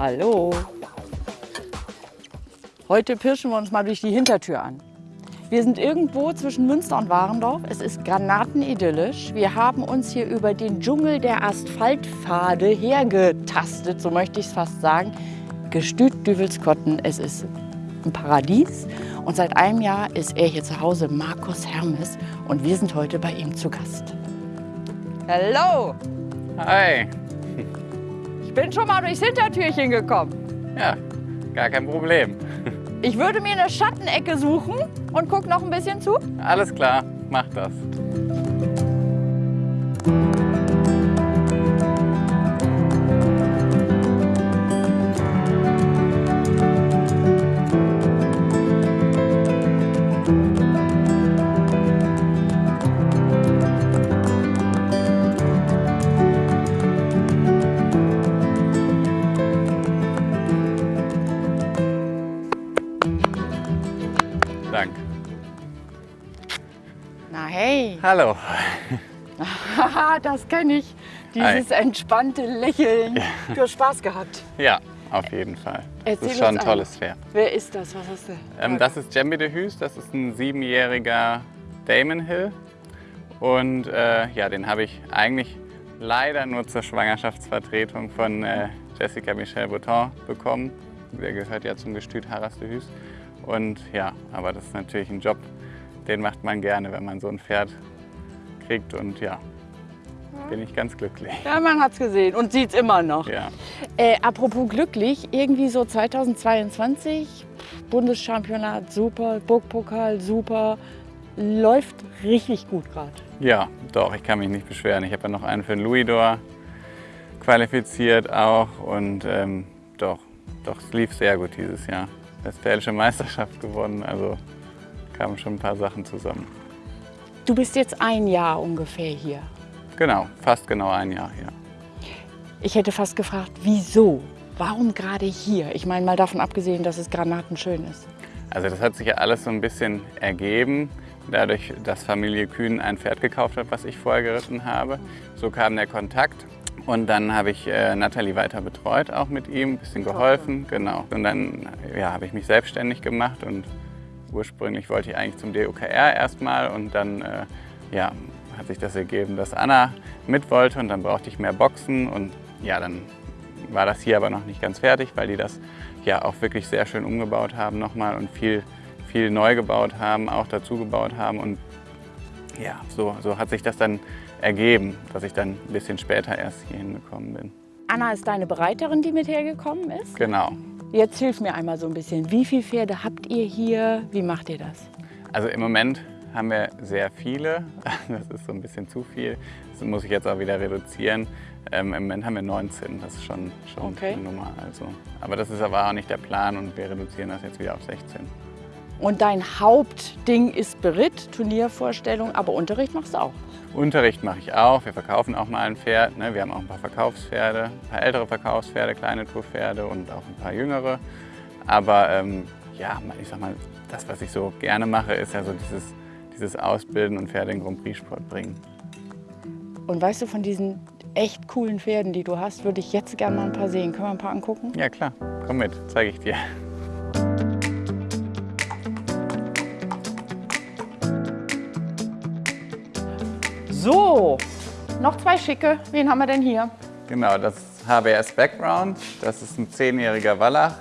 Hallo. Heute pirschen wir uns mal durch die Hintertür an. Wir sind irgendwo zwischen Münster und Warendorf. Es ist granatenidyllisch. Wir haben uns hier über den Dschungel der Asphaltpfade hergetastet, so möchte ich es fast sagen. Gestüt Düvelskotten, es ist ein Paradies. Und seit einem Jahr ist er hier zu Hause, Markus Hermes. Und wir sind heute bei ihm zu Gast. Hallo! Hi. Ich bin schon mal durchs Hintertürchen gekommen. Ja, gar kein Problem. Ich würde mir eine Schattenecke suchen und guck noch ein bisschen zu. Alles klar, mach das. Hallo. das kenne ich. Dieses entspannte Lächeln. Du hast Spaß gehabt. Ja, auf jeden Fall. Erzähl das ist schon ein tolles Pferd. Wer ist das? Was hast du? Ähm, das ist Jambi de Hus, das ist ein siebenjähriger Damon Hill. Und äh, ja, den habe ich eigentlich leider nur zur Schwangerschaftsvertretung von äh, Jessica Michelle Bouton bekommen. Der gehört ja zum Gestüt Harras de Hus. Und ja, aber das ist natürlich ein Job, den macht man gerne, wenn man so ein Pferd kriegt. Und ja, bin ich ganz glücklich. Ja, man hat's gesehen und sieht's immer noch. Ja. Äh, apropos glücklich, irgendwie so 2022, Bundeschampionat super, Burgpokal super, läuft richtig gut gerade. Ja, doch, ich kann mich nicht beschweren. Ich habe ja noch einen für den Louisdor qualifiziert auch und ähm, doch, doch, es lief sehr gut dieses Jahr. Westfälische Meisterschaft gewonnen, also kamen schon ein paar Sachen zusammen. Du bist jetzt ein Jahr ungefähr hier. Genau, fast genau ein Jahr hier. Ich hätte fast gefragt, wieso? Warum gerade hier? Ich meine mal davon abgesehen, dass es granatenschön ist. Also das hat sich ja alles so ein bisschen ergeben, dadurch, dass Familie Kühn ein Pferd gekauft hat, was ich vorher geritten habe. So kam der Kontakt und dann habe ich äh, Nathalie weiter betreut, auch mit ihm, ein bisschen geholfen, genau. Und dann ja, habe ich mich selbstständig gemacht und ursprünglich wollte ich eigentlich zum DOKR erstmal und dann äh, ja, hat sich das ergeben, dass Anna mit wollte und dann brauchte ich mehr Boxen und ja, dann war das hier aber noch nicht ganz fertig, weil die das ja auch wirklich sehr schön umgebaut haben nochmal und viel, viel neu gebaut haben, auch dazu gebaut haben und ja, so, so hat sich das dann ergeben, dass ich dann ein bisschen später erst hierhin gekommen bin. Anna ist deine Bereiterin, die mit hergekommen ist. Genau. Jetzt hilf mir einmal so ein bisschen. Wie viele Pferde habt ihr hier? Wie macht ihr das? Also im Moment haben wir sehr viele. Das ist so ein bisschen zu viel. Das muss ich jetzt auch wieder reduzieren. Ähm, Im Moment haben wir 19. Das ist schon, schon Okay. eine Nummer. Also. Aber das ist aber auch nicht der Plan und wir reduzieren das jetzt wieder auf 16. Und dein Hauptding ist Beritt, Turniervorstellung, aber Unterricht machst du auch. Unterricht mache ich auch. Wir verkaufen auch mal ein Pferd. Ne? Wir haben auch ein paar Verkaufspferde, ein paar ältere Verkaufspferde, kleine Tourpferde und auch ein paar jüngere. Aber ähm, ja, ich sag mal, das, was ich so gerne mache, ist ja so dieses, dieses Ausbilden und Pferde in Grand Prix Sport bringen. Und weißt du, von diesen echt coolen Pferden, die du hast, würde ich jetzt gerne mal ein paar sehen. Können wir ein paar angucken? Ja klar, komm mit, zeige ich dir. So, noch zwei schicke. Wen haben wir denn hier? Genau, das ist HBS Background. Das ist ein zehnjähriger Wallach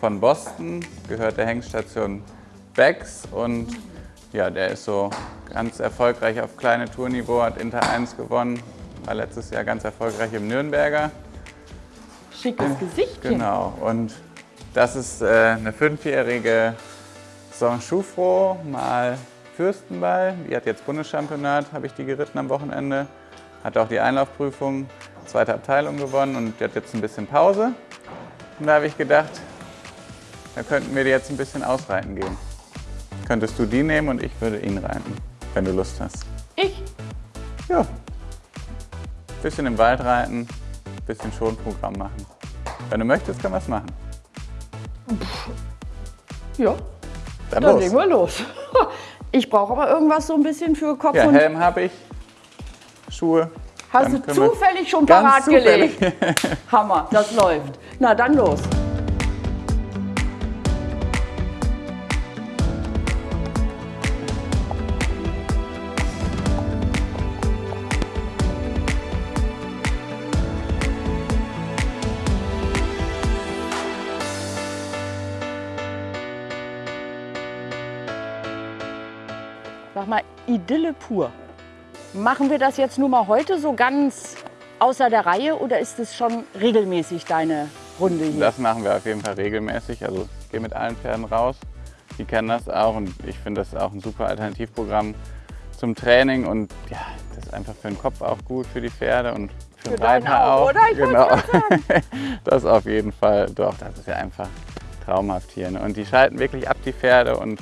von Boston, gehört der Hengstation Becks und ja, der ist so ganz erfolgreich auf kleine Tourniveau, hat Inter 1 gewonnen, war letztes Jahr ganz erfolgreich im Nürnberger. Schickes Gesichtchen. Genau, und das ist äh, eine fünfjährige Saint-Choufro mal Fürstenball. Die hat jetzt Bundeschampionat, habe ich die geritten am Wochenende. Hat auch die Einlaufprüfung, zweite Abteilung gewonnen und die hat jetzt ein bisschen Pause. Und da habe ich gedacht, da könnten wir die jetzt ein bisschen ausreiten gehen. Könntest du die nehmen und ich würde ihn reiten, wenn du Lust hast. Ich? Ja. Bisschen im Wald reiten, bisschen Schonprogramm machen. Wenn du möchtest, können wir es machen. Ja, Dann, dann los. legen wir los. Ich brauche aber irgendwas so ein bisschen für Kopf Ja, und... Helm habe ich, Schuhe, Hast du zufällig schon parat zufällig. gelegt? Hammer, das läuft. Na, dann los. Sag mal, Idylle pur. Machen wir das jetzt nur mal heute so ganz außer der Reihe oder ist es schon regelmäßig deine Runde hier? Das machen wir auf jeden Fall regelmäßig. Also ich gehe mit allen Pferden raus. Die kennen das auch und ich finde das auch ein super Alternativprogramm zum Training und ja, das ist einfach für den Kopf auch gut für die Pferde und für, Für den Reiter auch, oder? Ich genau. das auf jeden Fall. Doch, das ist ja einfach traumhaft hier. Ne? Und die schalten wirklich ab die Pferde und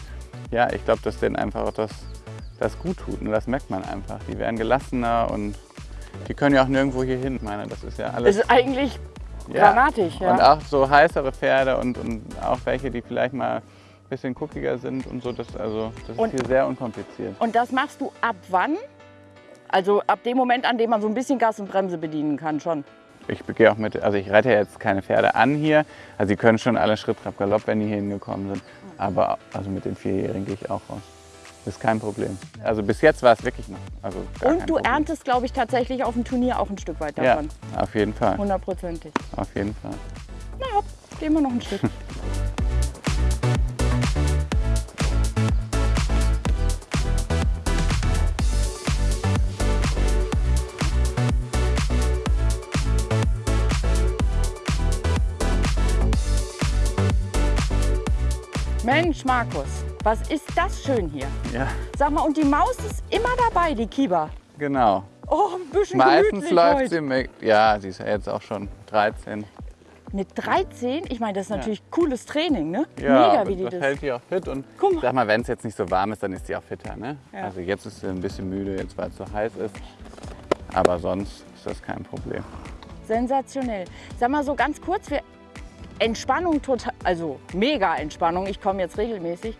ja, ich glaube, dass denen einfach auch das, das gut tut. Und das merkt man einfach. Die werden gelassener und die können ja auch nirgendwo hier hin. Ich meine, das ist ja alles. Es ist eigentlich granatig, ja. Und auch so heißere Pferde und, und auch welche, die vielleicht mal ein bisschen guckiger sind und so. Das, also, das Und- ist hier sehr unkompliziert. Und das machst du ab wann? Also ab dem Moment, an dem man so ein bisschen Gas und Bremse bedienen kann schon. Ich gehe auch mit, also ich reite ja jetzt keine Pferde an hier. Also die können schon alle Schritt, Trab, Galopp, wenn die hier hingekommen sind. Aber also mit den Vierjährigen gehe ich auch raus. Das ist kein Problem. Also bis jetzt war es wirklich noch. Also Und du erntest, glaube ich, tatsächlich auf dem Turnier auch ein Stück weit Ja, davon. auf jeden Fall. Hundertprozentig. Auf jeden Fall. Na hopp, gehen wir noch ein Stück. Mensch, Markus, was ist das schön hier? Ja, Sag mal, und die Maus ist immer dabei, die Kiba. genau. Oh, ein bisschen Meistens läuft heute. sie mit, ja, sie ist ja jetzt auch schon 13. Mit 13, ich meine, das ist natürlich cooles Training, ne? Ja, Mega, wie die das das. hält die auch fit und Guck sag mal, wenn es jetzt nicht so warm ist, dann ist sie auch fitter. Ne? Ja. Also jetzt ist sie ein bisschen müde, jetzt weil es so heiß ist. Aber sonst ist das kein Problem. Sensationell. Sag mal so ganz kurz, wir Entspannung total, also mega Entspannung. Ich komme jetzt regelmäßig.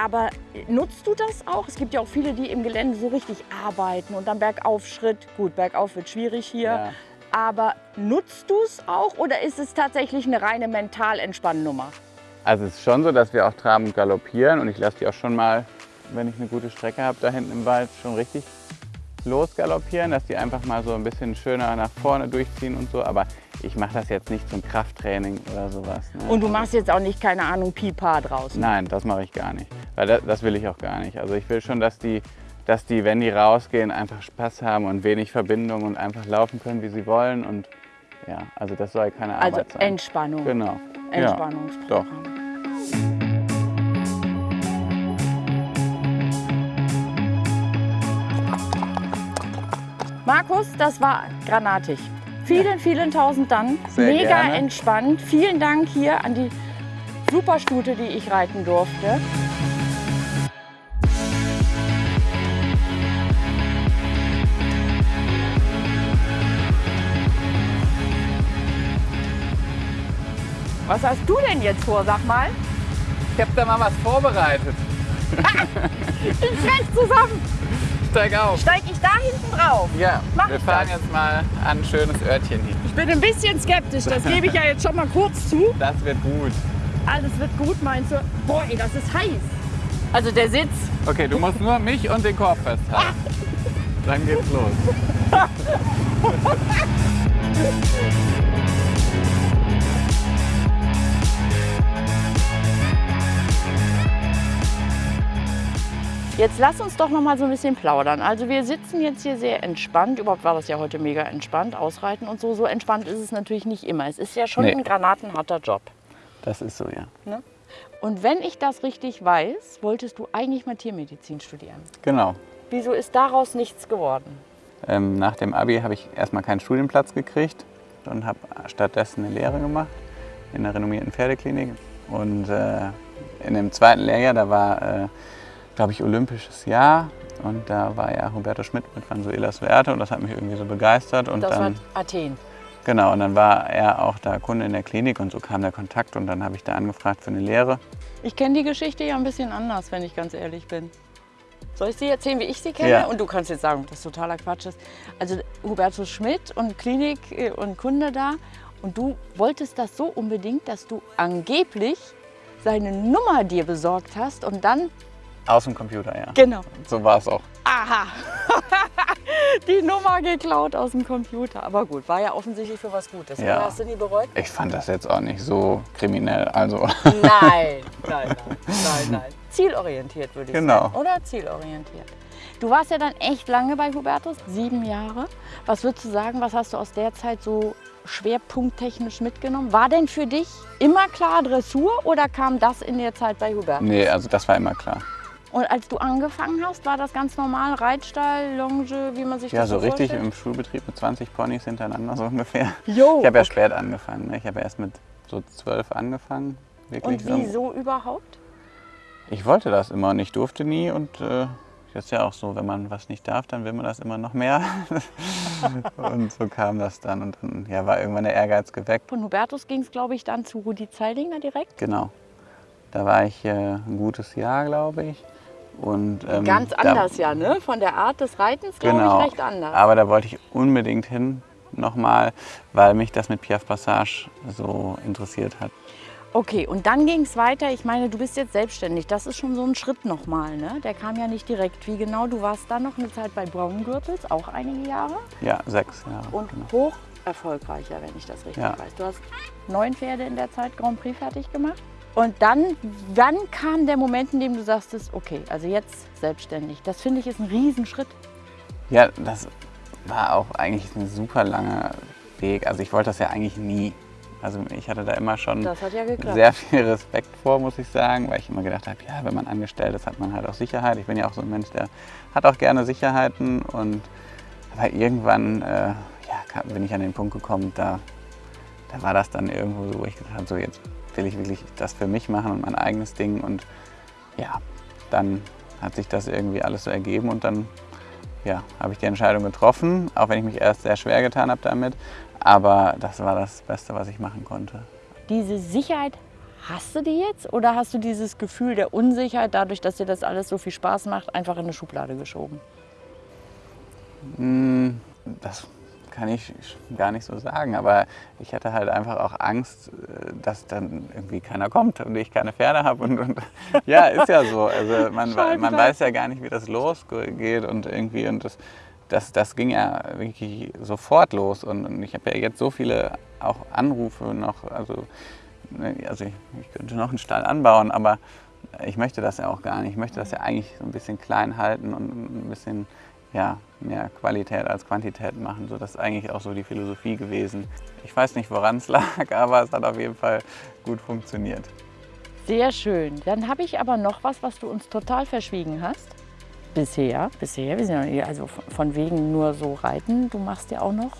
Aber nutzt du das auch? Es gibt ja auch viele, die im Gelände so richtig arbeiten und dann Bergaufschritt. Gut, bergauf wird schwierig hier. Ja. Aber nutzt du es auch oder ist es tatsächlich eine reine Mental-Entspannnummer? Also es ist schon so, dass wir auch traben und galoppieren und ich lasse die auch schon mal, wenn ich eine gute Strecke habe, da hinten im Wald schon richtig losgaloppieren, dass die einfach mal so ein bisschen schöner nach vorne durchziehen und so. Aber ich mache das jetzt nicht zum Krafttraining oder sowas. Ne? Und du machst jetzt auch nicht, keine Ahnung, Pipa draußen. Nein, das mache ich gar nicht. Weil das, das will ich auch gar nicht. Also ich will schon, dass die, dass die, wenn die rausgehen, einfach Spaß haben und wenig Verbindung und einfach laufen können, wie sie wollen. Und ja, also das soll keine Also Arbeit sein. Entspannung. Genau. Ja, Entspannungsprogramm. doch. Markus, das war granatig. Vielen, vielen tausend Dank. Sehr Mega gerne. entspannt. Vielen Dank hier an die Superstute, die ich reiten durfte. Was hast du denn jetzt vor, sag mal? Ich habe da mal was vorbereitet. Ich frech zusammen. Steig auf. Steig ich da hinten drauf? Ja, Mach wir ich fahren das. jetzt mal an ein schönes Örtchen hin. Ich bin ein bisschen skeptisch, das gebe ich ja jetzt schon mal kurz zu. Das wird gut. Alles wird gut, meinst du? Boah, ey, das ist heiß. Also der Sitz. Okay, du musst nur mich und den Korb festhalten. Dann geht's los. Jetzt lass uns doch noch mal so ein bisschen plaudern. Also wir sitzen jetzt hier sehr entspannt. Überhaupt war das ja heute mega entspannt, ausreiten und so. So entspannt ist es natürlich nicht immer. Es ist ja schon Nee. ein granatenharter Job. Das ist so, ja. Ne? Und wenn ich das richtig weiß, wolltest du eigentlich mal Tiermedizin studieren. Genau. Wieso ist daraus nichts geworden? Ähm, nach dem Abi habe ich erstmal keinen Studienplatz gekriegt und habe stattdessen eine Lehre gemacht in einer renommierten Pferdeklinik. Und äh, in dem zweiten Lehrjahr, da war, äh, glaube ich, Olympisches Jahr. Und da war ja Roberto Schmidt mit Vanzuelas Werte und das hat mich irgendwie so begeistert. Und Das dann, war Athen. genau, und dann war er auch da Kunde in der Klinik und so kam der Kontakt und dann habe ich da angefragt für eine Lehre. Ich kenne die Geschichte ja ein bisschen anders, wenn ich ganz ehrlich bin. Soll ich sie erzählen, wie ich sie kenne? Ja. Und du kannst jetzt sagen, dass totaler Quatsch ist. Also Hubertus Schmidt und Klinik äh, und Kunde da. Und du wolltest das so unbedingt, dass du angeblich seine Nummer dir besorgt hast und dann, Aus dem Computer, ja. genau, So war es auch. aha, die Nummer geklaut aus dem Computer. Aber gut, war ja offensichtlich für was Gutes. Ja. Hast du nie bereut? Ich fand das jetzt auch nicht so kriminell. Also, Nein, nein, nein, nein, nein. Zielorientiert würde ich Genau. sagen. Oder zielorientiert. Du warst ja dann echt lange bei Hubertus, sieben Jahre. Was würdest du sagen, was hast du aus der Zeit so schwerpunkttechnisch mitgenommen? War denn für dich immer klar Dressur oder kam das in der Zeit bei Hubertus? nee, also das war immer klar. Und als du angefangen hast, war das ganz normal? Reitstall, Longe, wie man sich Ja, das so so richtig vorstellt? im Schulbetrieb mit 20 Ponys hintereinander so ungefähr. Jo, Ich habe ja okay. spät angefangen. Ne? Ich habe erst mit so zwölf angefangen. Wirklich. Und wieso überhaupt? Ich wollte das immer und ich durfte nie und äh, das ist ja auch so, wenn man was nicht darf, dann will man das immer noch mehr. und so kam das dann und dann ja, war irgendwann der Ehrgeiz geweckt. Von Hubertus ging es, glaube ich, dann zu Rudi Zeidinger direkt. Genau. Da war ich äh, ein gutes Jahr, glaube ich. Und, ähm, Ganz da- anders ja, ne? Von der Art des Reitens, glaube Genau. ich, recht anders. Aber da wollte ich unbedingt hin nochmal, weil mich das mit Piaf Passage so interessiert hat. Okay, und dann ging es weiter. Ich meine, du bist jetzt selbstständig. Das ist schon so ein Schritt nochmal, ne? Der kam ja nicht direkt. Wie genau? Du warst dann noch eine Zeit bei Braungürtels, auch einige Jahre. Ja, sechs Jahre. Und genau. hoch erfolgreicher, wenn ich das richtig Ja. weiß. Du hast neun Pferde in der Zeit Grand Prix fertig gemacht. Und dann, wann kam der Moment, in dem du sagst, okay, also jetzt selbstständig. Das finde ich ist ein Riesenschritt. Ja, das war auch eigentlich ein super langer Weg. Also ich wollte das ja eigentlich nie. Also ich hatte da immer schon ja sehr viel Respekt vor, muss ich sagen, weil ich immer gedacht habe, ja, wenn man angestellt ist, hat man halt auch Sicherheit. Ich bin ja auch so ein Mensch, der hat auch gerne Sicherheiten und aber irgendwann äh, ja, bin ich an den Punkt gekommen, da, da war das dann irgendwo so, wo ich gedacht habe, so jetzt will ich wirklich das für mich machen und mein eigenes Ding und ja, dann hat sich das irgendwie alles so ergeben und dann ja, habe ich die Entscheidung getroffen, auch wenn ich mich erst sehr schwer getan habe damit, aber das war das Beste, was ich machen konnte. Diese Sicherheit, hast du die jetzt? Oder hast du dieses Gefühl der Unsicherheit, dadurch, dass dir das alles so viel Spaß macht, einfach in eine Schublade geschoben? Hm, Das kann ich gar nicht so sagen, aber ich hatte halt einfach auch Angst, äh, dass dann irgendwie keiner kommt und ich keine Pferde habe. Und, und ja, ist ja so. Also man, man weiß ja gar nicht, wie das losgeht und irgendwie und das, das, das ging ja wirklich sofort los. Und, und ich habe ja jetzt so viele auch Anrufe noch, also, ne, also ich, ich könnte noch einen Stall anbauen, aber ich möchte das ja auch gar nicht. Ich möchte das ja eigentlich so ein bisschen klein halten und ein bisschen ja, mehr Qualität als Quantität machen. So, das ist eigentlich auch so die Philosophie gewesen. Ich weiß nicht, woran es lag, aber es hat auf jeden Fall gut funktioniert. Sehr schön. Dann habe ich aber noch was, was du uns total verschwiegen hast. Bisher, bisher, wir sind ja nicht- also von- von wegen nur so reiten. Du machst ja auch noch,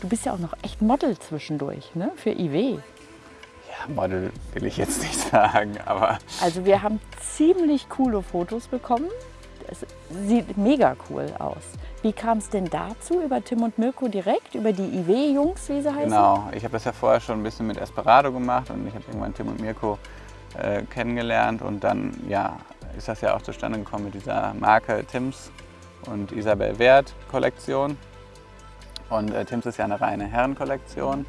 du bist ja auch noch echt Model zwischendurch, ne? Für IW. Ja, Model will ich jetzt nicht sagen, aber Also wir haben ziemlich coole Fotos bekommen. Es sieht mega cool aus. Wie kam es denn dazu? Über Tim und Mirko direkt? Über die IW-Jungs, wie sie heißen? genau. Ich habe das ja vorher schon ein bisschen mit Esperado gemacht und ich habe irgendwann Tim und Mirko äh, kennengelernt und dann ja, ist das ja auch zustande gekommen mit dieser Marke Tims und Isabel Wert Kollektion. Und äh, Tims ist ja eine reine Herrenkollektion.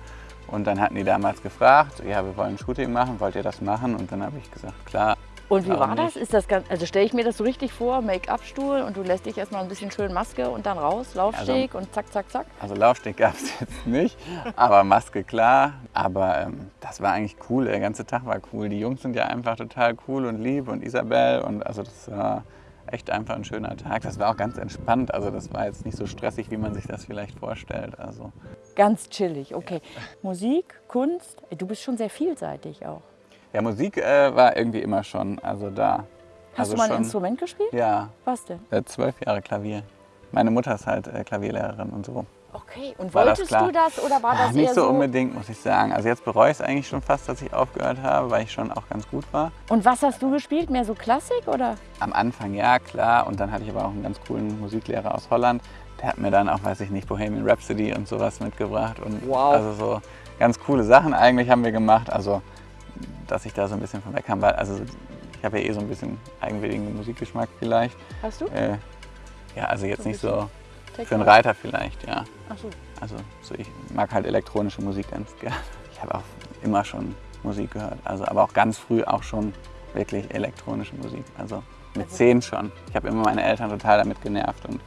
Und dann hatten die damals gefragt, ja, wir wollen ein Shooting machen, wollt ihr das machen? Und dann habe ich gesagt, klar. Und wie war das? nicht? Ist das ganz, also stelle ich mir das so richtig vor, Make-up-Stuhl und du lässt dich erstmal ein bisschen schön Maske und dann raus, Laufsteg und zack, zack, zack. Also Laufsteg gab es jetzt nicht, aber Maske klar. Aber ähm, das war eigentlich cool, der ganze Tag war cool. Die Jungs sind ja einfach total cool und lieb und Isabel und also das war echt einfach ein schöner Tag. Das war auch ganz entspannt, also das war jetzt nicht so stressig, wie man sich das vielleicht vorstellt. Also Ganz chillig, okay. Musik, Kunst, du bist schon sehr vielseitig auch. Ja, Musik äh, war irgendwie immer schon, also da. Hast also du mal ein schon, Instrument gespielt? Ja, Was denn? äh, zwölf Jahre Klavier. Meine Mutter ist halt äh, Klavierlehrerin und so. Okay, und War das wolltest klar? du das oder war Ah, das nicht eher so so? unbedingt, muss ich sagen. Also jetzt bereue ich es eigentlich schon fast, dass ich aufgehört habe, weil ich schon auch ganz gut war. Und was hast du gespielt? Mehr so Klassik oder? Am Anfang ja, klar. Und dann hatte ich aber auch einen ganz coolen Musiklehrer aus Holland. Der hat mir dann auch, weiß ich nicht, Bohemian Rhapsody und sowas mitgebracht. Und Wow. Also so ganz coole Sachen eigentlich haben wir gemacht. Also, dass ich da so ein bisschen von weg kam. Weil, also ich habe ja eh so ein bisschen eigenwilligen Musikgeschmack vielleicht. Hast du? Äh, ja, also jetzt So nicht so Techno? für einen Reiter vielleicht, ja. Ach so. Also so ich mag halt elektronische Musik ganz gerne. Ich habe auch immer schon Musik gehört, also aber auch ganz früh auch schon wirklich elektronische Musik. Also mit Also- zehn schon. Ich habe immer meine Eltern total damit genervt und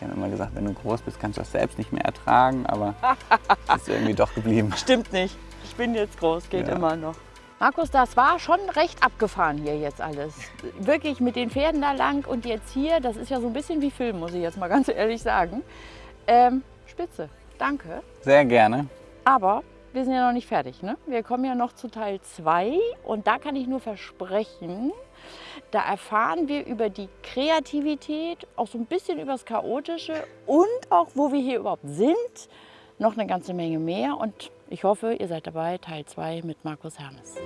die haben immer gesagt, wenn du groß bist, kannst du das selbst nicht mehr ertragen, aber es ist irgendwie doch geblieben. Stimmt nicht. Ich bin jetzt groß, geht Ja. immer noch. Markus, das war schon recht abgefahren hier jetzt alles. Wirklich mit den Pferden da lang und jetzt hier, das ist ja so ein bisschen wie Film, muss ich jetzt mal ganz ehrlich sagen. Ähm, spitze, danke. Sehr gerne. Aber wir sind ja noch nicht fertig. Ne? Wir kommen ja noch zu Teil 2 und da kann ich nur versprechen, da erfahren wir über die Kreativität, auch so ein bisschen über das Chaotische und auch, wo wir hier überhaupt sind, noch eine ganze Menge mehr und ich hoffe, ihr seid dabei, Teil 2 mit Markus Hermes.